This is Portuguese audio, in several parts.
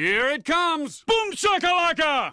Here it comes! Boom shakalaka!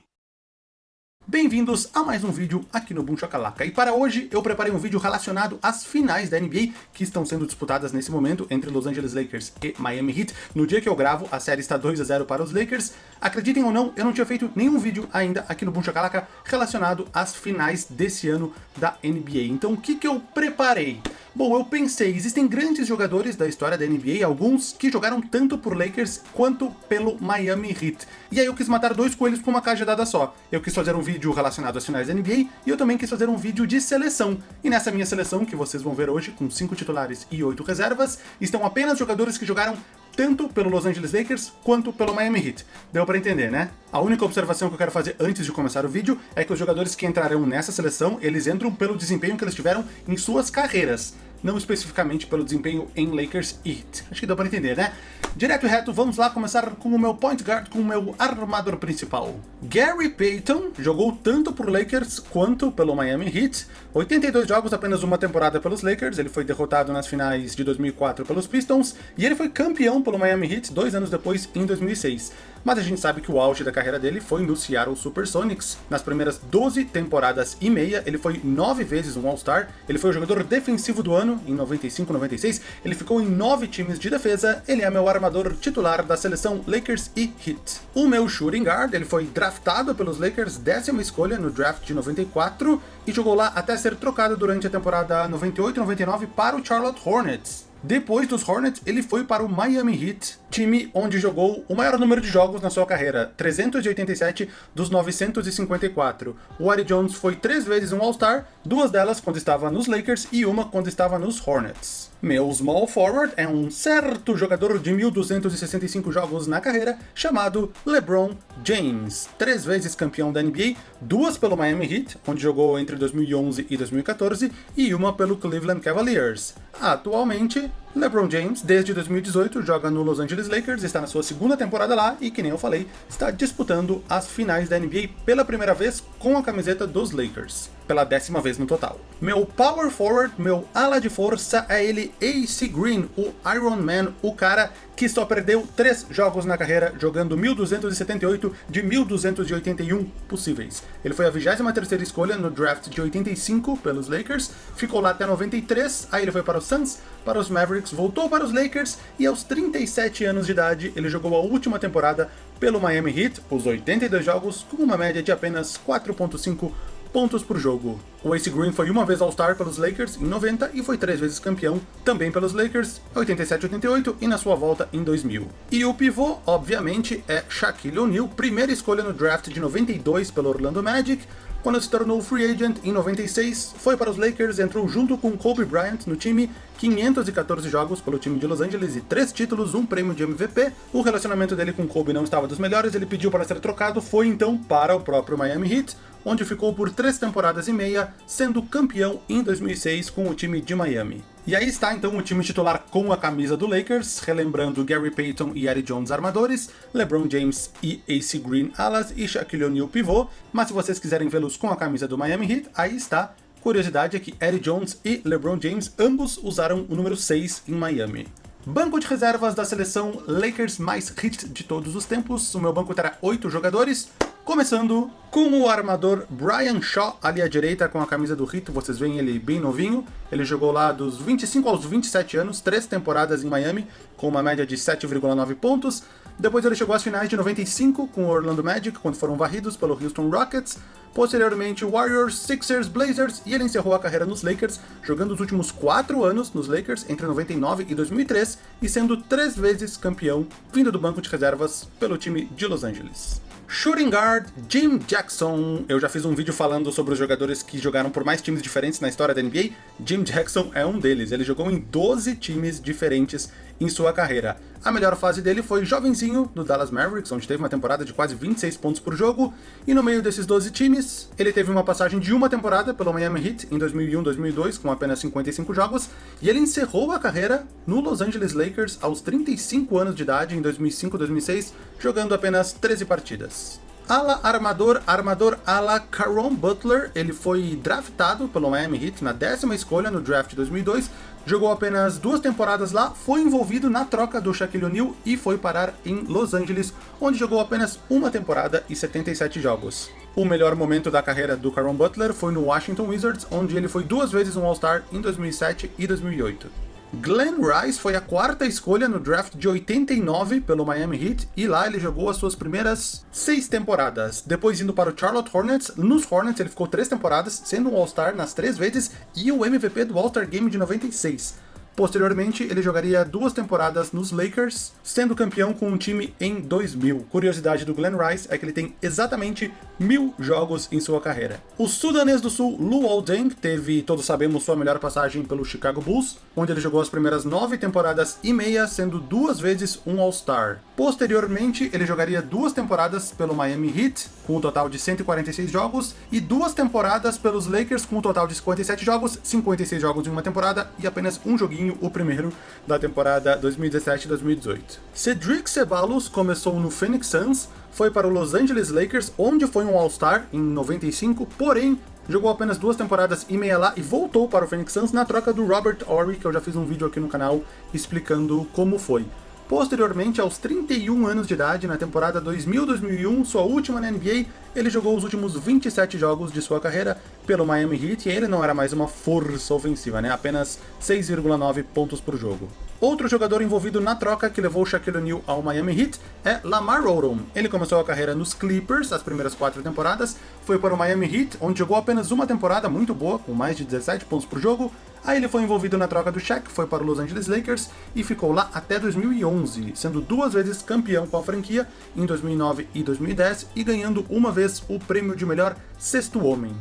Bem-vindos a mais um vídeo aqui no Boom Chacalaca. E para hoje eu preparei um vídeo relacionado às finais da NBA que estão sendo disputadas nesse momento entre Los Angeles Lakers e Miami Heat. No dia que eu gravo, a série está 2 a 0 para os Lakers. Acreditem ou não, eu não tinha feito nenhum vídeo ainda aqui no Boom Chacalaca relacionado às finais desse ano da NBA. Então o que, que eu preparei? Bom, eu pensei, existem grandes jogadores da história da NBA, alguns que jogaram tanto por Lakers quanto pelo Miami Heat. E aí eu quis matar dois coelhos com uma cajadada só. Eu quis fazer um vídeo relacionado às finais da NBA e eu também quis fazer um vídeo de seleção. E nessa minha seleção, que vocês vão ver hoje, com cinco titulares e oito reservas, estão apenas jogadores que jogaram tanto pelo Los Angeles Lakers quanto pelo Miami Heat. Deu pra entender, né? A única observação que eu quero fazer antes de começar o vídeo é que os jogadores que entrarão nessa seleção, eles entram pelo desempenho que eles tiveram em suas carreiras não especificamente pelo desempenho em Lakers e Heat. Acho que deu para entender, né? Direto e reto, vamos lá começar com o meu point guard, com o meu armador principal. Gary Payton jogou tanto por Lakers quanto pelo Miami Heat. 82 jogos, apenas uma temporada pelos Lakers, ele foi derrotado nas finais de 2004 pelos Pistons, e ele foi campeão pelo Miami Heat dois anos depois, em 2006 mas a gente sabe que o auge da carreira dele foi no Seattle Supersonics. Nas primeiras 12 temporadas e meia, ele foi nove vezes um All-Star, ele foi o jogador defensivo do ano em 95, 96, ele ficou em nove times de defesa, ele é meu armador titular da seleção Lakers e Heat. O meu shooting guard, ele foi draftado pelos Lakers, décima escolha no draft de 94, e jogou lá até ser trocado durante a temporada 98-99 para o Charlotte Hornets. Depois dos Hornets, ele foi para o Miami Heat, time onde jogou o maior número de jogos na sua carreira, 387 dos 954. O Ari Jones foi três vezes um All-Star, duas delas quando estava nos Lakers e uma quando estava nos Hornets. Meu small forward é um certo jogador de 1.265 jogos na carreira, chamado LeBron James. Três vezes campeão da NBA, duas pelo Miami Heat, onde jogou entre 2011 e 2014, e uma pelo Cleveland Cavaliers. Atualmente, LeBron James, desde 2018, joga no Los Angeles Lakers, está na sua segunda temporada lá e, que nem eu falei, está disputando as finais da NBA pela primeira vez com a camiseta dos Lakers, pela décima vez no total. Meu power forward, meu ala de força é ele AC Green, o Iron Man, o cara que só perdeu três jogos na carreira, jogando 1.278 de 1.281 possíveis. Ele foi a 23ª escolha no draft de 85 pelos Lakers, ficou lá até 93, aí ele foi para os Suns, para os Mavericks, voltou para os Lakers e aos 37 anos de idade ele jogou a última temporada pelo Miami Heat, os 82 jogos, com uma média de apenas 4.5 pontos por jogo. O Ace Green foi uma vez All-Star pelos Lakers em 90 e foi três vezes campeão também pelos Lakers, 87-88 e na sua volta em 2000. E o pivô, obviamente, é Shaquille O'Neal, primeira escolha no draft de 92 pelo Orlando Magic, quando se tornou free agent em 96, foi para os Lakers, entrou junto com Kobe Bryant no time, 514 jogos pelo time de Los Angeles e 3 títulos, um prêmio de MVP. O relacionamento dele com Kobe não estava dos melhores, ele pediu para ser trocado, foi então para o próprio Miami Heat, onde ficou por 3 temporadas e meia, sendo campeão em 2006 com o time de Miami. E aí está então o time titular com a camisa do Lakers, relembrando Gary Payton e Eddie Jones armadores, LeBron James e AC Green alas e Shaquille O'Neal pivô, mas se vocês quiserem vê-los com a camisa do Miami Heat, aí está. Curiosidade é que Eddie Jones e LeBron James ambos usaram o número 6 em Miami. Banco de reservas da seleção Lakers mais hit de todos os tempos. O meu banco terá 8 jogadores, Começando com o armador Brian Shaw, ali à direita com a camisa do Rito, vocês veem ele bem novinho. Ele jogou lá dos 25 aos 27 anos, três temporadas em Miami, com uma média de 7,9 pontos. Depois ele chegou às finais de 95 com o Orlando Magic, quando foram varridos pelo Houston Rockets. Posteriormente Warriors, Sixers, Blazers, e ele encerrou a carreira nos Lakers, jogando os últimos quatro anos nos Lakers, entre 99 e 2003, e sendo três vezes campeão, vindo do banco de reservas pelo time de Los Angeles. Shooting Guard, Jim Jackson. Eu já fiz um vídeo falando sobre os jogadores que jogaram por mais times diferentes na história da NBA. Jim Jackson é um deles. Ele jogou em 12 times diferentes em sua carreira. A melhor fase dele foi jovenzinho no Dallas Mavericks, onde teve uma temporada de quase 26 pontos por jogo, e no meio desses 12 times, ele teve uma passagem de uma temporada pelo Miami Heat em 2001-2002, com apenas 55 jogos, e ele encerrou a carreira no Los Angeles Lakers aos 35 anos de idade em 2005-2006, jogando apenas 13 partidas. Ala armador, armador ala Caron Butler, ele foi draftado pelo Miami Heat na décima escolha no draft de 2002, jogou apenas duas temporadas lá, foi envolvido na troca do Shaquille O'Neal e foi parar em Los Angeles, onde jogou apenas uma temporada e 77 jogos. O melhor momento da carreira do Caron Butler foi no Washington Wizards, onde ele foi duas vezes um All-Star em 2007 e 2008. Glenn Rice foi a quarta escolha no draft de 89 pelo Miami Heat e lá ele jogou as suas primeiras seis temporadas. Depois indo para o Charlotte Hornets, nos Hornets ele ficou três temporadas, sendo um All-Star nas três vezes e o MVP do All-Star Game de 96. Posteriormente, ele jogaria duas temporadas nos Lakers, sendo campeão com um time em 2000. Curiosidade do Glenn Rice é que ele tem exatamente mil jogos em sua carreira. O sudanês do sul, Luol Deng, teve, todos sabemos, sua melhor passagem pelo Chicago Bulls, onde ele jogou as primeiras nove temporadas e meia, sendo duas vezes um All-Star. Posteriormente, ele jogaria duas temporadas pelo Miami Heat, com um total de 146 jogos, e duas temporadas pelos Lakers, com um total de 57 jogos, 56 jogos em uma temporada e apenas um joguinho o primeiro da temporada 2017-2018. Cedric Ceballos começou no Phoenix Suns, foi para o Los Angeles Lakers, onde foi um All-Star em 95, porém jogou apenas duas temporadas e meia lá e voltou para o Phoenix Suns na troca do Robert Horry, que eu já fiz um vídeo aqui no canal explicando como foi. Posteriormente, aos 31 anos de idade, na temporada 2000-2001, sua última na NBA, ele jogou os últimos 27 jogos de sua carreira pelo Miami Heat e ele não era mais uma força ofensiva, né? apenas 6,9 pontos por jogo. Outro jogador envolvido na troca que levou Shaquille O'Neal ao Miami Heat é Lamar Odom. Ele começou a carreira nos Clippers, as primeiras quatro temporadas, foi para o Miami Heat, onde jogou apenas uma temporada muito boa, com mais de 17 pontos por jogo, aí ele foi envolvido na troca do Shaq, foi para o Los Angeles Lakers e ficou lá até 2011, sendo duas vezes campeão com a franquia, em 2009 e 2010, e ganhando uma vez o prêmio de melhor sexto homem.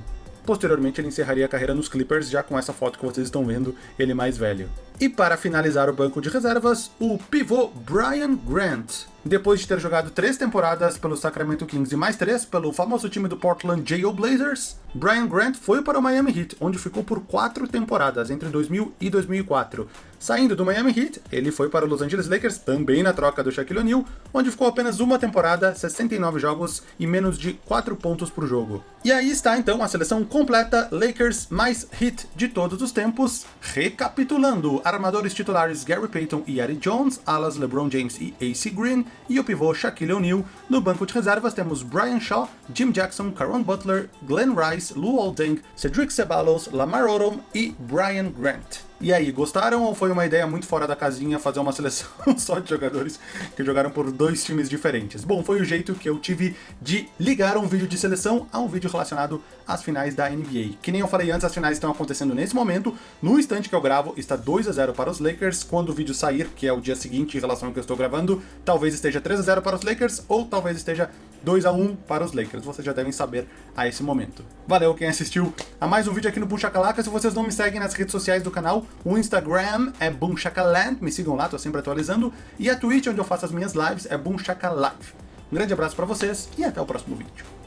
Posteriormente ele encerraria a carreira nos Clippers, já com essa foto que vocês estão vendo, ele mais velho. E para finalizar o banco de reservas, o pivô Brian Grant. Depois de ter jogado três temporadas pelo Sacramento Kings e mais três pelo famoso time do Portland. Blazers, Brian Grant foi para o Miami Heat, onde ficou por quatro temporadas, entre 2000 e 2004. Saindo do Miami Heat, ele foi para os Los Angeles Lakers, também na troca do Shaquille O'Neal, onde ficou apenas uma temporada, 69 jogos e menos de 4 pontos por jogo. E aí está então a seleção completa Lakers mais Heat de todos os tempos. Recapitulando, armadores titulares Gary Payton e Eddie Jones, alas LeBron James e AC Green, e o pivô Shaquille O'Neal. No banco de reservas temos Brian Shaw, Jim Jackson, Caron Butler, Glenn Rice, Lou Olding, Cedric Ceballos, Lamar Odom e Brian Grant. E aí, gostaram ou foi uma ideia muito fora da casinha fazer uma seleção só de jogadores que jogaram por dois times diferentes? Bom, foi o jeito que eu tive de ligar um vídeo de seleção a um vídeo relacionado às finais da NBA. Que nem eu falei antes, as finais estão acontecendo nesse momento. No instante que eu gravo, está 2 a 0 para os Lakers. Quando o vídeo sair, que é o dia seguinte em relação ao que eu estou gravando, talvez esteja 3 a 0 para os Lakers ou talvez esteja 2 a 1 para os Lakers. Vocês já devem saber a esse momento. Valeu quem assistiu a mais um vídeo aqui no Boom Shakalaka. Se vocês não me seguem nas redes sociais do canal, o Instagram é BoomShakaland, me sigam lá, tô sempre atualizando. E a Twitch, onde eu faço as minhas lives, é BoomShakalive. Um grande abraço pra vocês e até o próximo vídeo.